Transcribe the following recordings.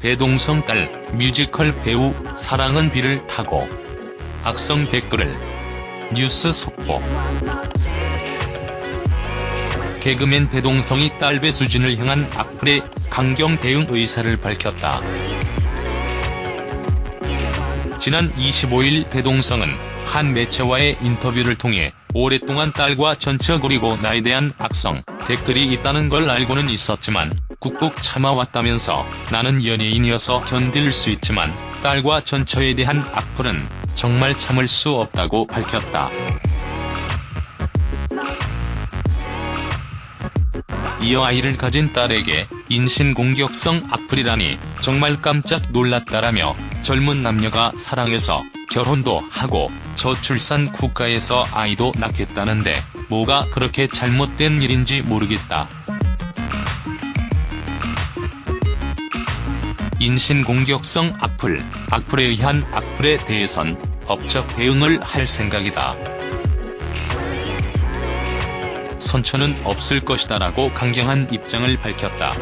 배동성 딸 뮤지컬 배우 사랑은 비를 타고 악성 댓글을 뉴스 속보 개그맨 배동성이 딸 배수진을 향한 악플에 강경 대응 의사를 밝혔다. 지난 25일 배동성은 한 매체와의 인터뷰를 통해 오랫동안 딸과 전처거리고 나에 대한 악성 댓글이 있다는 걸 알고는 있었지만 꾹꾹 참아왔다면서 나는 연예인이어서 견딜 수 있지만 딸과 전처에 대한 악플은 정말 참을 수 없다고 밝혔다. 이어 아이를 가진 딸에게 인신공격성 악플이라니 정말 깜짝 놀랐다라며 젊은 남녀가 사랑해서 결혼도 하고 저출산 국가에서 아이도 낳겠다는데 뭐가 그렇게 잘못된 일인지 모르겠다. 인신공격성 악플, 악플에 의한 악플에 대해선 법적 대응을 할 생각이다. 선처는 없을 것이다 라고 강경한 입장을 밝혔다.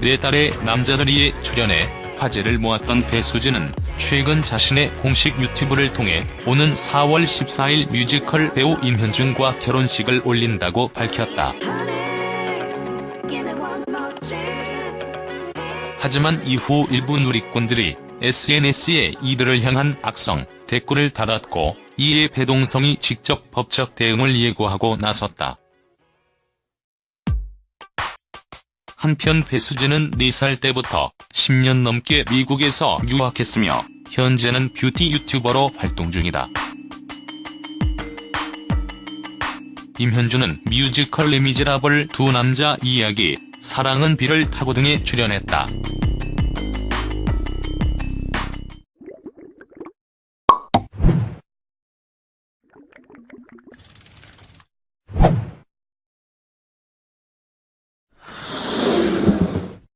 네 달의 남자들이에 출연해 화제를 모았던 배수진은 최근 자신의 공식 유튜브를 통해 오는 4월 14일 뮤지컬 배우 임현준과 결혼식을 올린다고 밝혔다. 하지만 이후 일부 누리꾼들이 SNS에 이들을 향한 악성 댓글을 달았고 이에 배동성이 직접 법적 대응을 예고하고 나섰다. 한편 배수진은 4살 때부터 10년 넘게 미국에서 유학했으며 현재는 뷰티 유튜버로 활동 중이다. 임현주는 뮤지컬 레미제라블 두 남자 이야기, 사랑은 비를 타고 등에 출연했다.